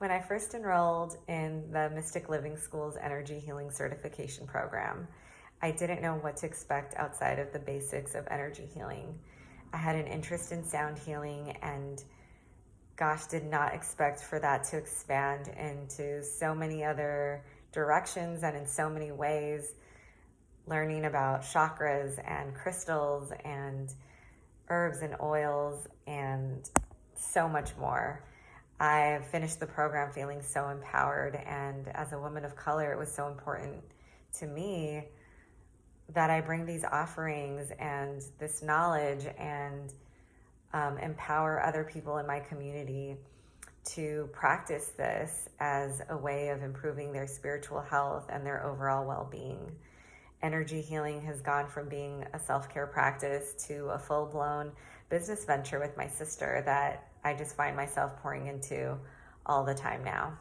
When I first enrolled in the Mystic Living School's Energy Healing Certification Program, I didn't know what to expect outside of the basics of energy healing. I had an interest in sound healing and gosh, did not expect for that to expand into so many other directions and in so many ways. Learning about chakras and crystals and herbs and oils and so much more. I finished the program feeling so empowered. And as a woman of color, it was so important to me that I bring these offerings and this knowledge and um, empower other people in my community to practice this as a way of improving their spiritual health and their overall well being. Energy healing has gone from being a self care practice to a full blown business venture with my sister that I just find myself pouring into all the time now.